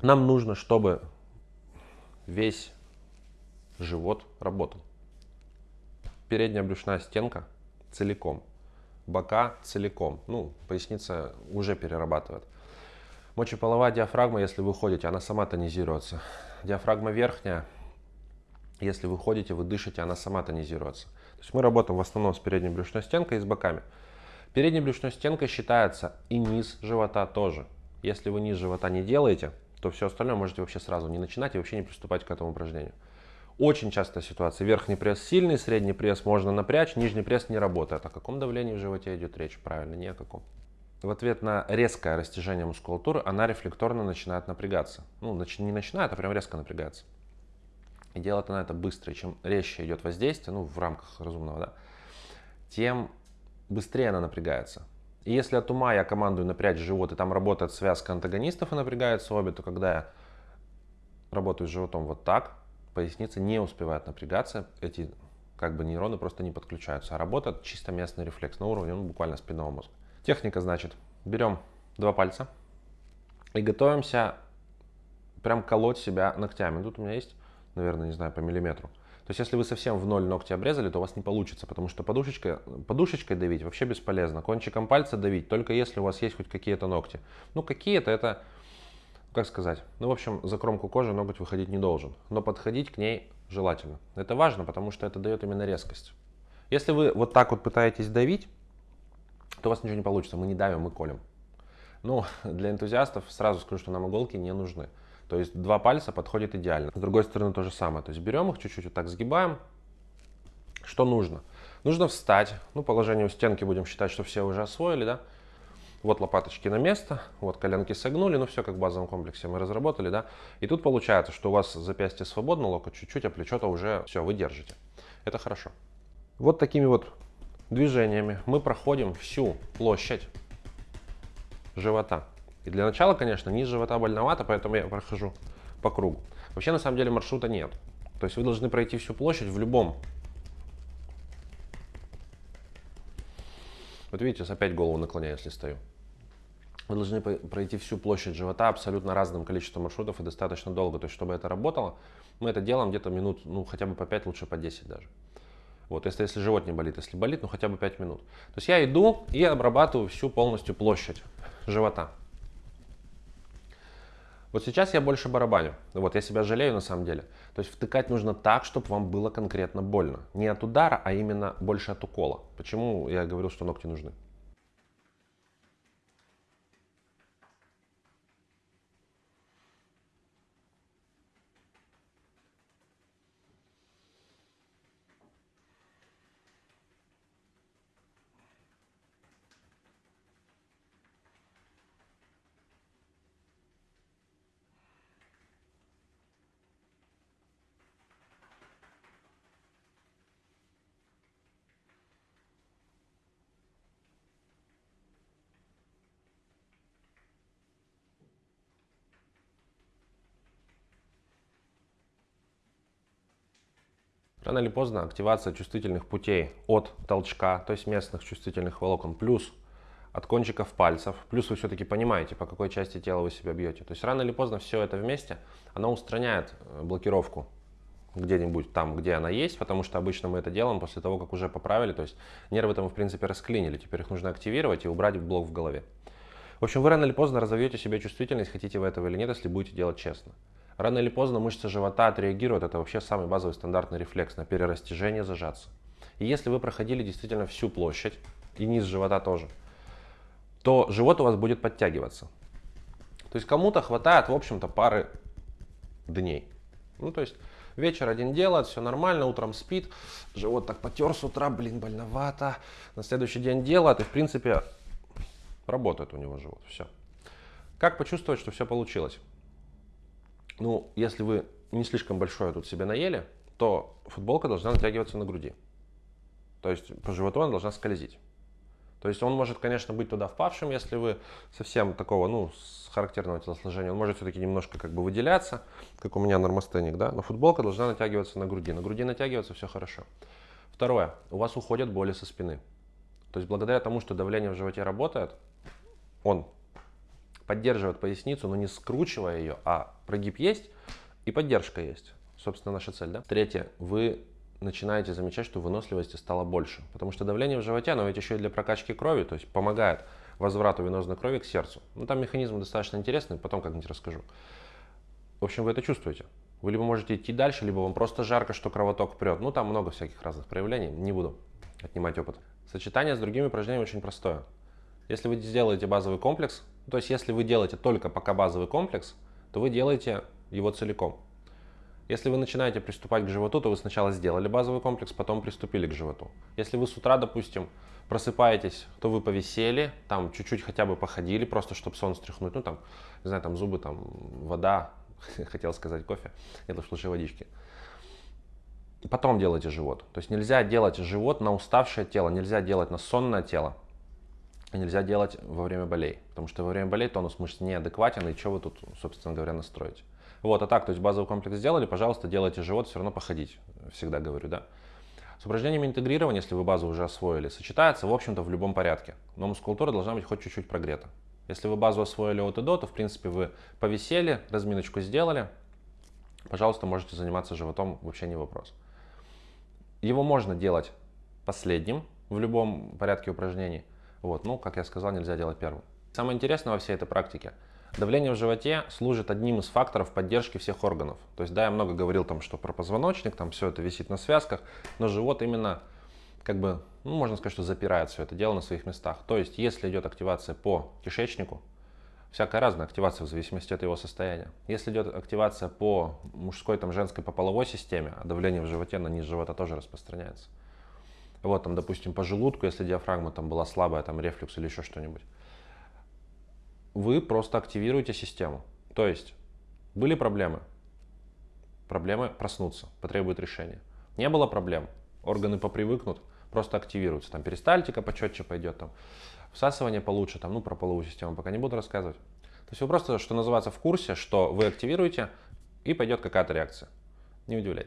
Нам нужно, чтобы весь живот работал. Передняя брюшная стенка целиком, бока целиком, ну, поясница уже перерабатывает. Мочеполовая диафрагма, если вы ходите, она сама тонизируется. Диафрагма верхняя, если вы ходите, вы дышите, она сама тонизируется. То есть мы работаем в основном с передней брюшной стенкой и с боками. Передней брюшной стенкой считается и низ живота тоже. Если вы низ живота не делаете, то все остальное можете вообще сразу не начинать и вообще не приступать к этому упражнению. Очень частая ситуация. Верхний пресс сильный, средний пресс можно напрячь, нижний пресс не работает. О каком давлении в животе идет речь? Правильно, ни о каком. В ответ на резкое растяжение мускулатуры она рефлекторно начинает напрягаться. Ну, не начинает, а прям резко напрягается. И делает она это быстро. Чем резче идет воздействие, ну, в рамках разумного, да, тем быстрее она напрягается. И если от ума я командую напрячь живот, и там работает связка антагонистов и напрягается обе, то когда я работаю с животом вот так, поясница не успевает напрягаться, эти как бы нейроны просто не подключаются, а работает чисто местный рефлекс на уровне ну, буквально спинного мозга. Техника, значит, берем два пальца и готовимся прям колоть себя ногтями. Тут у меня есть, наверное, не знаю, по миллиметру. То есть, если вы совсем в ноль ногти обрезали, то у вас не получится, потому что подушечкой, подушечкой давить вообще бесполезно. Кончиком пальца давить, только если у вас есть хоть какие-то ногти. Ну, какие-то это, как сказать, ну, в общем, за кромку кожи ноготь выходить не должен. Но подходить к ней желательно. Это важно, потому что это дает именно резкость. Если вы вот так вот пытаетесь давить, то у вас ничего не получится. Мы не давим, мы колем. Ну, для энтузиастов сразу скажу, что нам иголки не нужны. То есть два пальца подходит идеально. С другой стороны то же самое. То есть берем их чуть-чуть вот так сгибаем. Что нужно? Нужно встать. Ну, положение у стенки будем считать, что все уже освоили, да? Вот лопаточки на место, вот коленки согнули, ну все как в базовом комплексе мы разработали, да. И тут получается, что у вас запястье свободно, локоть чуть-чуть, а плечо-то уже все, вы держите. Это хорошо. Вот такими вот движениями мы проходим всю площадь живота. И для начала, конечно, низ живота больновато, поэтому я прохожу по кругу. Вообще, на самом деле, маршрута нет. То есть вы должны пройти всю площадь в любом. Вот видите, опять голову наклоняю, если стою. Вы должны пройти всю площадь живота абсолютно разным количеством маршрутов и достаточно долго. То есть, чтобы это работало, мы это делаем где-то минут, ну, хотя бы по 5, лучше по 10 даже. Вот, если, если живот не болит, если болит, ну, хотя бы 5 минут. То есть, я иду и обрабатываю всю полностью площадь живота. Вот сейчас я больше барабаню. Вот я себя жалею на самом деле. То есть втыкать нужно так, чтобы вам было конкретно больно. Не от удара, а именно больше от укола. Почему я говорил, что ногти нужны? Рано или поздно активация чувствительных путей от толчка, то есть местных чувствительных волокон, плюс от кончиков пальцев, плюс вы все-таки понимаете, по какой части тела вы себя бьете. То есть рано или поздно все это вместе, оно устраняет э, блокировку где-нибудь там, где она есть, потому что обычно мы это делаем после того, как уже поправили, то есть нервы там в принципе расклинили, теперь их нужно активировать и убрать блок в голове. В общем, вы рано или поздно разовьете себе чувствительность, хотите вы этого или нет, если будете делать честно. Рано или поздно мышца живота отреагирует, это вообще самый базовый стандартный рефлекс на перерастяжение, зажаться. И если вы проходили действительно всю площадь, и низ живота тоже, то живот у вас будет подтягиваться. То есть кому-то хватает, в общем-то, пары дней. Ну, то есть вечер один делает, все нормально, утром спит, живот так потер с утра, блин, больновато. На следующий день делает, и в принципе работает у него живот, все. Как почувствовать, что все получилось? Ну, если вы не слишком большое тут себе наели, то футболка должна натягиваться на груди. То есть по животу она должна скользить. То есть он может, конечно, быть туда впавшим, если вы совсем такого, ну, с характерного телосложения. Он может все-таки немножко как бы выделяться, как у меня нормостеник, да. Но футболка должна натягиваться на груди. На груди натягиваться все хорошо. Второе. У вас уходят боли со спины. То есть благодаря тому, что давление в животе работает, он поддерживать поясницу, но не скручивая ее, а прогиб есть и поддержка есть. Собственно, наша цель, да? Третье. Вы начинаете замечать, что выносливости стало больше. Потому что давление в животе, оно ведь еще и для прокачки крови, то есть помогает возврату венозной крови к сердцу. Ну, там механизм достаточно интересный, потом как-нибудь расскажу. В общем, вы это чувствуете. Вы либо можете идти дальше, либо вам просто жарко, что кровоток прет. Ну, там много всяких разных проявлений, не буду отнимать опыт. Сочетание с другими упражнениями очень простое. Если вы сделаете базовый комплекс, то есть если вы делаете только пока базовый комплекс, то вы делаете его целиком. Если вы начинаете приступать к животу, то вы сначала сделали базовый комплекс, потом приступили к животу. Если вы с утра, допустим, просыпаетесь, то вы повисели, там чуть-чуть хотя бы походили, просто чтобы сон стряхнуть, ну там, не знаю, там зубы, там вода, хотел сказать кофе, это лучше водички. И потом делайте живот. То есть нельзя делать живот на уставшее тело, нельзя делать на сонное тело, нельзя делать во время болей. Потому что во время болей тонус мышц неадекватен, и что вы тут, собственно говоря, настроите. Вот, а так, то есть базовый комплекс сделали, пожалуйста, делайте живот, все равно походить, всегда говорю, да. С упражнениями интегрирования, если вы базу уже освоили, сочетается, в общем-то, в любом порядке. Но мускулатура должна быть хоть чуть-чуть прогрета. Если вы базу освоили от и до, то, в принципе, вы повисели, разминочку сделали, пожалуйста, можете заниматься животом, вообще не вопрос. Его можно делать последним в любом порядке упражнений. Вот, ну, как я сказал, нельзя делать первым. Самое интересное во всей этой практике – Давление в животе служит одним из факторов поддержки всех органов. То есть, да, я много говорил там, что про позвоночник, там все это висит на связках, но живот именно, как бы, ну, можно сказать, что запирает все это дело на своих местах. То есть, если идет активация по кишечнику, всякая разная активация в зависимости от его состояния. Если идет активация по мужской, там, женской, по половой системе, а давление в животе на низ живота тоже распространяется. Вот, там, допустим, по желудку, если диафрагма там была слабая, там, рефлюкс или еще что-нибудь вы просто активируете систему. То есть были проблемы, проблемы проснутся, потребуют решения. Не было проблем, органы попривыкнут, просто активируются. Там перистальтика почетче пойдет, там всасывание получше, там, ну, про половую систему пока не буду рассказывать. То есть вы просто, что называется, в курсе, что вы активируете, и пойдет какая-то реакция. Не удивляйтесь.